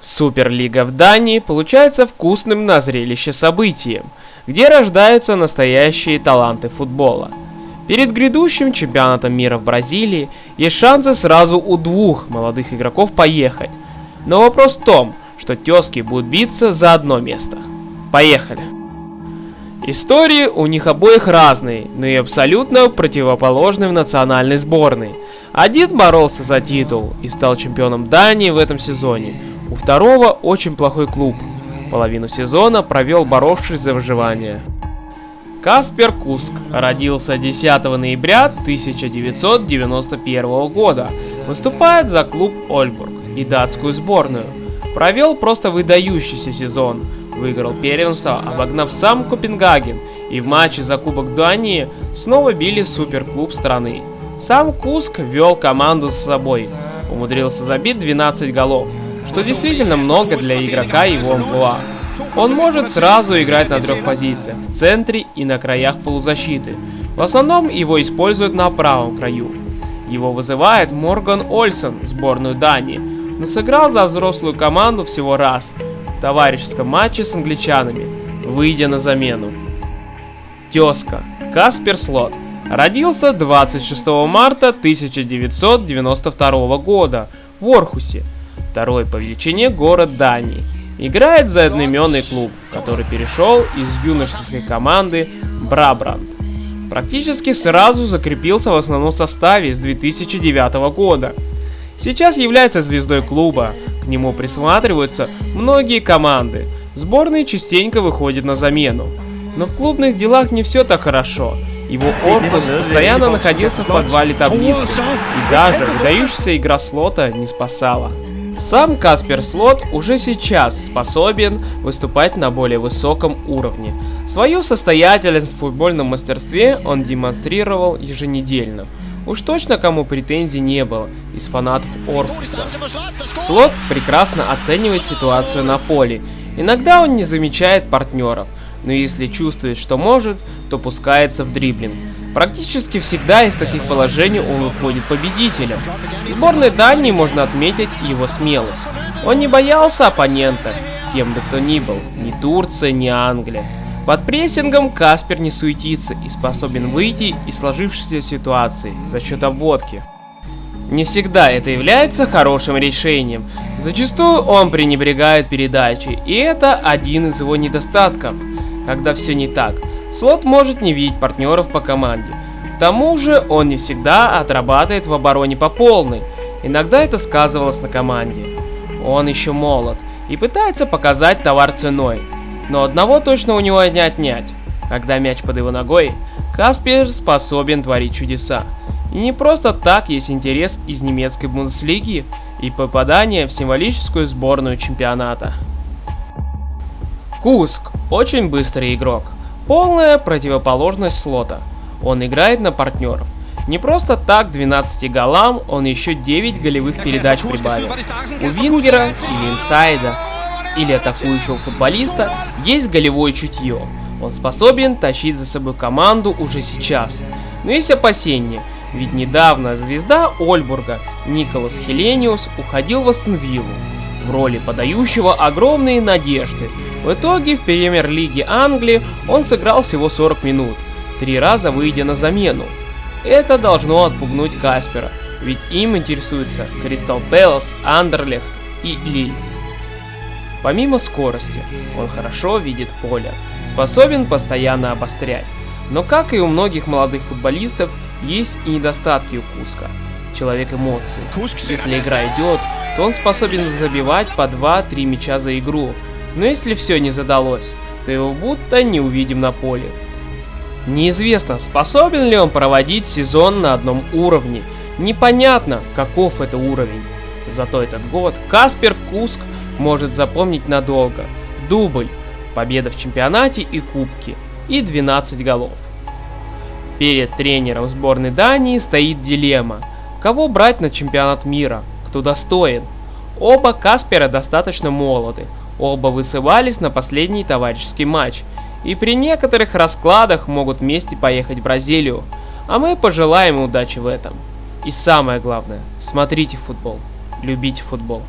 Суперлига в Дании получается вкусным на зрелище событием, где рождаются настоящие таланты футбола. Перед грядущим чемпионатом мира в Бразилии есть шансы сразу у двух молодых игроков поехать. Но вопрос в том, что тезки будут биться за одно место. Поехали! Истории у них обоих разные, но и абсолютно противоположные в национальной сборной. Один боролся за титул и стал чемпионом Дании в этом сезоне, у второго очень плохой клуб. Половину сезона провел боровшись за выживание. Каспер Куск родился 10 ноября 1991 года. Выступает за клуб Ольбург и датскую сборную. Провел просто выдающийся сезон. Выиграл первенство, обогнав сам Копенгаген. И в матче за Кубок Дании снова били суперклуб страны. Сам Куск вел команду с собой. Умудрился забить 12 голов что действительно много для игрока его амплуа. Он может сразу играть на трех позициях, в центре и на краях полузащиты. В основном его используют на правом краю. Его вызывает Морган Ольсен в сборную Дании, но сыграл за взрослую команду всего раз, в товарищеском матче с англичанами, выйдя на замену. Тезка. Каспер Слот. Родился 26 марта 1992 года в Орхусе второй по величине город Дании. Играет за одноименный клуб, который перешел из юношеской команды Брабранд. Практически сразу закрепился в основном составе с 2009 года. Сейчас является звездой клуба, к нему присматриваются многие команды. Сборные частенько выходят на замену. Но в клубных делах не все так хорошо. Его Оркус постоянно находился в подвале таблицы, и даже выдающаяся игра слота не спасала. Сам Каспер Слот уже сейчас способен выступать на более высоком уровне. Свою состоятельность в футбольном мастерстве он демонстрировал еженедельно. Уж точно кому претензий не было из фанатов Оркуса. Слот прекрасно оценивает ситуацию на поле. Иногда он не замечает партнеров, но если чувствует, что может, то пускается в дриблинг. Практически всегда из таких положений он выходит победителем. В сборной Дании можно отметить его смелость. Он не боялся оппонента, кем бы то ни был, ни Турция, ни Англия. Под прессингом Каспер не суетится и способен выйти из сложившейся ситуации за счет обводки. Не всегда это является хорошим решением. Зачастую он пренебрегает передачей, и это один из его недостатков, когда все не так – Слот может не видеть партнеров по команде. К тому же он не всегда отрабатывает в обороне по полной. Иногда это сказывалось на команде. Он еще молод и пытается показать товар ценой. Но одного точно у него не отнять. Когда мяч под его ногой, Каспер способен творить чудеса. И не просто так есть интерес из немецкой Бундеслиги и попадание в символическую сборную чемпионата. Куск – очень быстрый игрок. Полная противоположность слота. Он играет на партнеров. Не просто так 12 голам, он еще 9 голевых передач прибавил. У вингера или инсайда, или атакующего футболиста есть голевое чутье. Он способен тащить за собой команду уже сейчас. Но есть опасения, ведь недавно звезда Ольбурга Николас Хелениус уходил в Астон в роли подающего огромные надежды, в итоге в премьер-лиге Англии он сыграл всего 40 минут, три раза выйдя на замену. Это должно отпугнуть Каспера, ведь им интересуются Кристал Пэлас, Андерлехт и Лиль. Помимо скорости, он хорошо видит поле, способен постоянно обострять. Но как и у многих молодых футболистов, есть и недостатки у Куска. Человек эмоций. Если игра идет, то он способен забивать по 2-3 мяча за игру, но если все не задалось, то его будто не увидим на поле. Неизвестно, способен ли он проводить сезон на одном уровне. Непонятно, каков это уровень. Зато этот год Каспер Куск может запомнить надолго. Дубль, победа в чемпионате и кубке, и 12 голов. Перед тренером сборной Дании стоит дилемма. Кого брать на чемпионат мира? Кто достоин? Оба Каспера достаточно молоды, Оба высывались на последний товарищеский матч, и при некоторых раскладах могут вместе поехать в Бразилию, а мы пожелаем удачи в этом. И самое главное, смотрите футбол, любите футбол.